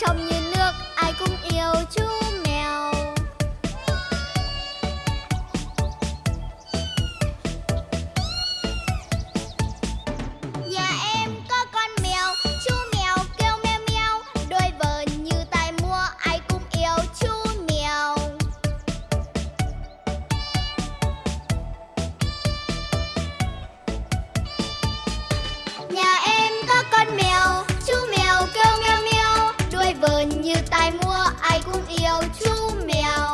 trong như nước ai cũng yêu chú 爱公 cũng.